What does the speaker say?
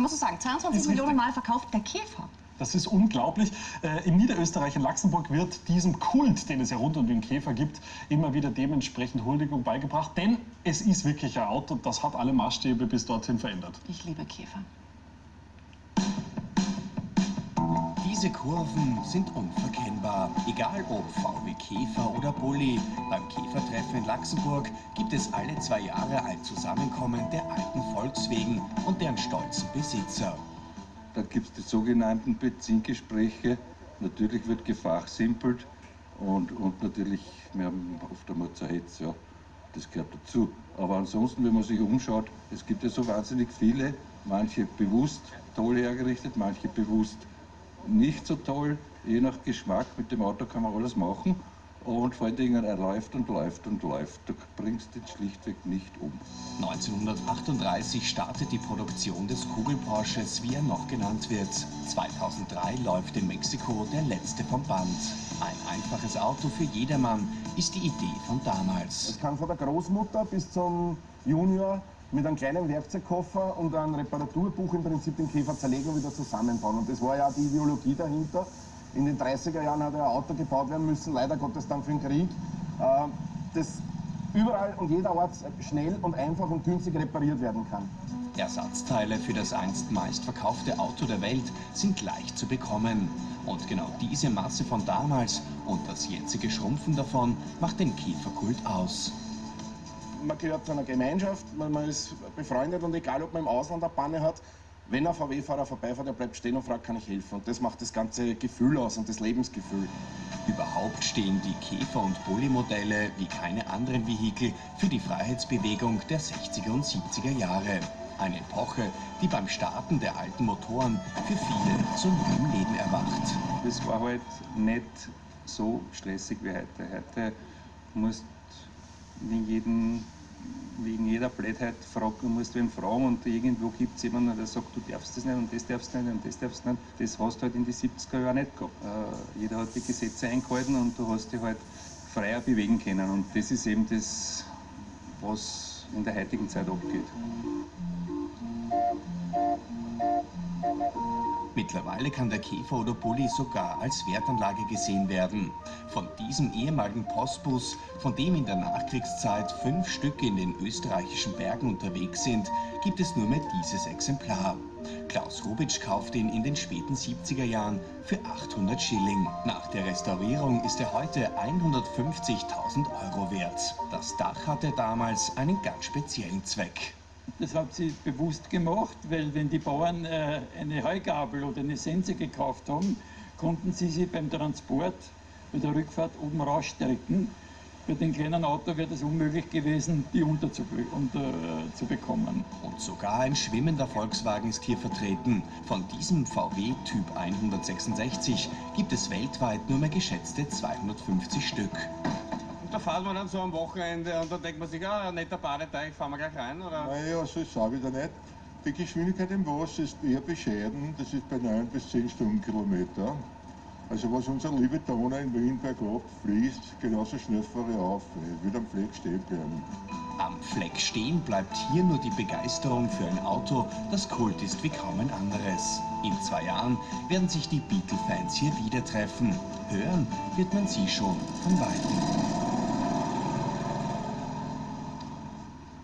muss ich sagen, 22 Millionen Mal verkauft der Käfer. Das ist unglaublich. Äh, in Niederösterreich, in Luxemburg, wird diesem Kult, den es ja rund um den Käfer gibt, immer wieder dementsprechend Huldigung beigebracht. Denn es ist wirklich ein Auto, das hat alle Maßstäbe bis dorthin verändert. Ich liebe Käfer. Diese Kurven sind unverkennbar. Egal ob VW Käfer oder Bulli. Beim Käfertreffen in Luxemburg gibt es alle zwei Jahre ein Zusammenkommen der alten Volkswegen und deren stolzen Besitzer. Dann gibt es die sogenannten Benzingespräche. Natürlich wird gefachsimpelt und, und natürlich, wir haben oft einmal Zerhetz, ja, das gehört dazu. Aber ansonsten, wenn man sich umschaut, es gibt ja so wahnsinnig viele, manche bewusst toll hergerichtet, manche bewusst nicht so toll, je nach Geschmack. Mit dem Auto kann man alles machen. Und vor allen Dingen, er läuft und läuft und läuft. Du bringst ihn schlichtweg nicht um. 1938 startet die Produktion des Kugelporsches, wie er noch genannt wird. 2003 läuft in Mexiko der letzte vom Band. Ein einfaches Auto für jedermann ist die Idee von damals. Es kann von der Großmutter bis zum Junior mit einem kleinen Werkzeugkoffer und einem Reparaturbuch im Prinzip den Käfer zerlegen und wieder zusammenbauen. Und das war ja die Ideologie dahinter. In den 30er Jahren hat ein Auto gebaut werden müssen, leider Gottes dann für den Krieg, äh, das überall und jederorts schnell und einfach und günstig repariert werden kann. Ersatzteile für das einst meistverkaufte Auto der Welt sind leicht zu bekommen. Und genau diese Masse von damals und das jetzige Schrumpfen davon macht den Käferkult aus man gehört zu einer Gemeinschaft, man, man, ist befreundet und egal, ob man im Ausland eine Panne hat, wenn ein VW-Fahrer vorbeifährt, er bleibt stehen und fragt, kann ich helfen? Und das macht das ganze Gefühl aus und das Lebensgefühl. Überhaupt stehen die Käfer- und Bulli-Modelle wie keine anderen Vehikel für die Freiheitsbewegung der 60er und 70er Jahre. Eine Epoche, die beim Starten der alten Motoren für viele zu neuem Leben erwacht. Das war halt nicht so stressig wie heute. Heute musst wegen, jeden, wegen jeder Blödheit fragt, musst ihn fragen und irgendwo gibt es jemanden, der sagt, du darfst das nicht und das darfst du nicht und das darfst du nicht. Das hast du halt in die 70er Jahre nicht gehabt. Äh, jeder hat die Gesetze eingehalten und du hast dich halt freier bewegen können und das ist eben das, was in der heutigen Zeit abgeht. Mittlerweile kann der Käfer oder Bulli sogar als Wertanlage gesehen werden. Von diesem ehemaligen Postbus, von dem in der Nachkriegszeit fünf Stücke in den österreichischen Bergen unterwegs sind, gibt es nur mehr dieses Exemplar. Klaus Rubitsch kauft ihn in den späten 70er Jahren für 800 Schilling. Nach der Restaurierung ist er heute 150.000 Euro wert. Das Dach hatte damals einen ganz speziellen Zweck. Das hat sie bewusst gemacht, weil wenn die Bauern äh, eine Heugabel oder eine Sense gekauft haben, konnten sie sie beim Transport bei der Rückfahrt oben rausstrecken. Bei dem kleinen Auto wäre es unmöglich gewesen, die unterzubekommen. Unter Und sogar ein schwimmender Volkswagen ist hier vertreten. Von diesem VW Typ 166 gibt es weltweit nur mehr geschätzte 250 Stück da fahren wir dann so am Wochenende und dann denkt man sich, ah, ein netter Badeteich, fahren wir gleich rein, oder? Naja, so ist es auch wieder nicht. Die Geschwindigkeit im Wasser ist eher bescheiden, das ist bei 9 bis 10 Stundenkilometer. Also was unser liebe Donau in Wien bergab fließt, genauso schnell fahre ich auf. Ich will am Fleck stehen bleiben. Am Fleck stehen bleibt hier nur die Begeisterung für ein Auto, das Kult ist wie kaum ein anderes. In zwei Jahren werden sich die Beatle-Fans hier wieder treffen. Hören wird man sie schon von Weitem.